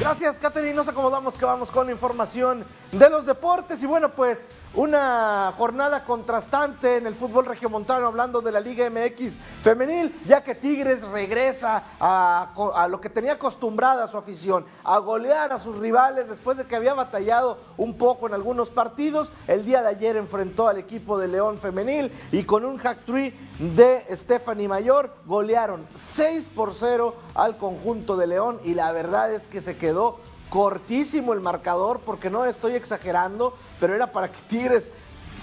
Gracias, Catherine. Nos acomodamos que vamos con información de los deportes. Y bueno, pues una jornada contrastante en el fútbol regiomontano, hablando de la Liga MX femenil, ya que Tigres regresa a, lo que tenía acostumbrada su afición, a golear a sus rivales después de que había batallado un poco en algunos partidos. El día de ayer enfrentó al equipo de León femenil y con un hack de Stephanie Mayor golearon 6 por 0 al conjunto de León y la verdad es que se quedó cortísimo el marcador, porque no estoy exagerando, pero era para que Tigres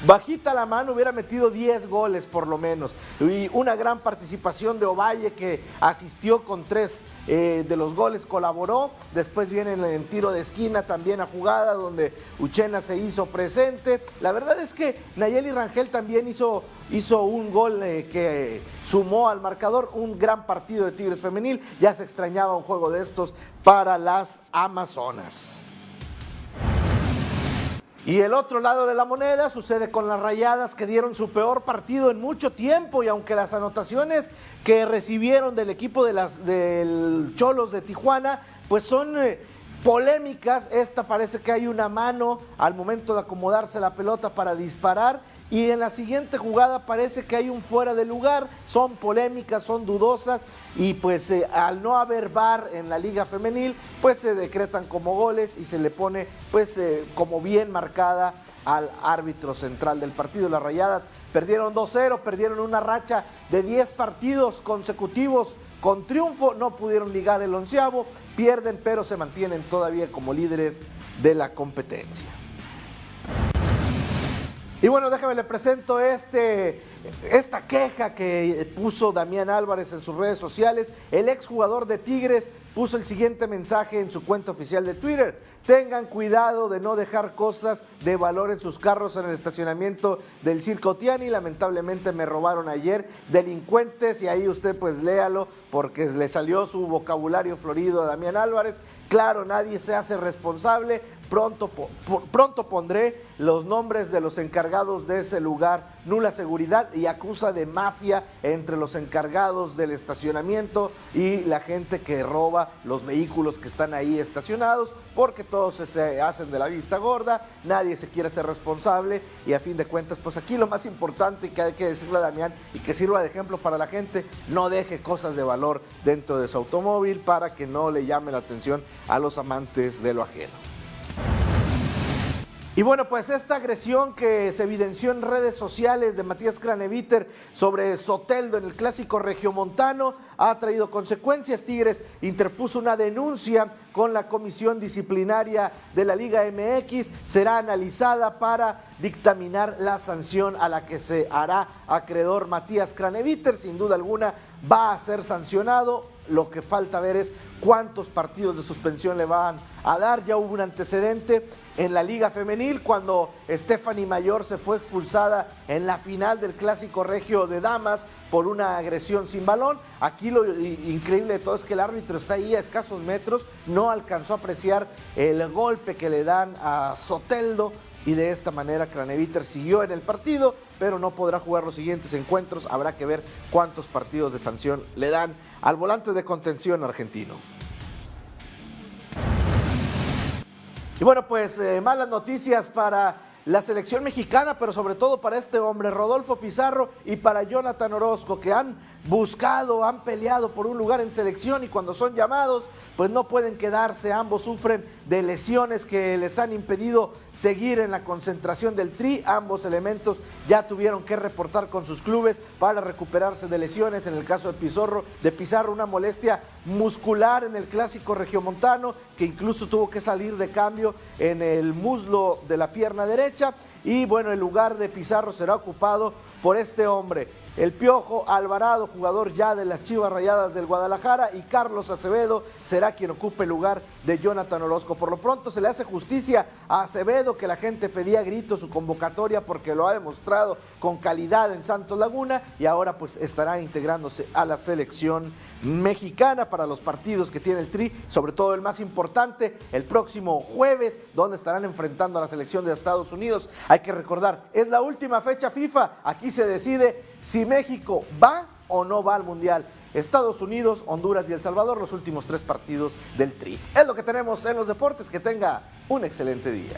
bajita la mano hubiera metido 10 goles por lo menos. Y una gran participación de Ovalle que asistió con tres eh, de los goles, colaboró. Después viene en tiro de esquina también a jugada donde Uchena se hizo presente. La verdad es que Nayeli Rangel también hizo, hizo un gol eh, que sumó al marcador. Un gran partido de Tigres femenil. Ya se extrañaba un juego de estos para las Amazonas. Y el otro lado de la moneda sucede con las rayadas que dieron su peor partido en mucho tiempo y aunque las anotaciones que recibieron del equipo de las, del Cholos de Tijuana pues son eh, polémicas, esta parece que hay una mano al momento de acomodarse la pelota para disparar. Y en la siguiente jugada parece que hay un fuera de lugar, son polémicas, son dudosas. Y pues eh, al no haber VAR en la liga femenil, pues se decretan como goles y se le pone pues eh, como bien marcada al árbitro central del partido. Las Rayadas. Perdieron 2-0, perdieron una racha de 10 partidos consecutivos con triunfo, no pudieron ligar el onceavo, pierden pero se mantienen todavía como líderes de la competencia. Y bueno, déjame le presento este, esta queja que puso Damián Álvarez en sus redes sociales. El exjugador de Tigres puso el siguiente mensaje en su cuenta oficial de Twitter. Tengan cuidado de no dejar cosas de valor en sus carros en el estacionamiento del Circo Tiani. Lamentablemente me robaron ayer delincuentes y ahí usted pues léalo porque le salió su vocabulario florido a Damián Álvarez. Claro, nadie se hace responsable. Pronto, pondré los nombres de los encargados de ese lugar, nula seguridad y acusa de mafia entre los encargados del estacionamiento y la gente que roba los vehículos que están ahí estacionados, porque todos se hacen de la vista gorda, nadie se quiere ser responsable y a fin de cuentas, pues aquí lo más importante que hay que decirle a Damián y que sirva de ejemplo para la gente, no deje cosas de valor dentro de su automóvil para que no le llame la atención a los amantes de lo ajeno. Y bueno, pues esta agresión que se evidenció en redes sociales de Matías Craneviter sobre Soteldo en el clásico regiomontano ha traído consecuencias. Tigres interpuso una denuncia con la comisión disciplinaria de la Liga MX. Será analizada para dictaminar la sanción a la que se hará acreedor Matías Craneviter. Sin duda alguna va a ser sancionado. Lo que falta ver es cuántos partidos de suspensión le van a dar. Ya hubo un antecedente en la Liga Femenil cuando Stephanie Mayor se fue expulsada en la final del Clásico Regio de Damas por una agresión sin balón. Aquí lo increíble de todo es que el árbitro está ahí a escasos metros, no alcanzó a apreciar el golpe que le dan a Soteldo y de esta manera Craneviter siguió en el partido, pero no podrá jugar los siguientes encuentros. Habrá que ver cuántos partidos de sanción le dan al volante de contención argentino. Y bueno, pues eh, malas noticias para la selección mexicana, pero sobre todo para este hombre, Rodolfo Pizarro, y para Jonathan Orozco, que han buscado, han peleado por un lugar en selección y cuando son llamados, pues no pueden quedarse. Ambos sufren de lesiones que les han impedido seguir en la concentración del Tri. Ambos elementos ya tuvieron que reportar con sus clubes para recuperarse de lesiones. En el caso de Pizarro, de Pizarro una molestia muscular en el clásico regiomontano, que incluso tuvo que salir de cambio en el muslo de la pierna derecha. Y bueno, el lugar de Pizarro será ocupado por este hombre. El Piojo Alvarado, jugador ya de las Chivas Rayadas del Guadalajara, y Carlos Acevedo será quien ocupe el lugar de Jonathan Orozco. Por lo pronto se le hace justicia a Acevedo, que la gente pedía grito su convocatoria porque lo ha demostrado con calidad en Santos Laguna y ahora pues estará integrándose a la selección mexicana para los partidos que tiene el Tri, sobre todo el más importante, el próximo jueves, donde estarán enfrentando a la selección de Estados Hay que recordar, es la última fecha FIFA, aquí se decide si México va o no va al Mundial. Estados Unidos, Honduras y El Salvador, los últimos tres partidos del Tri. Es lo que tenemos en los deportes. Que tenga un excelente día.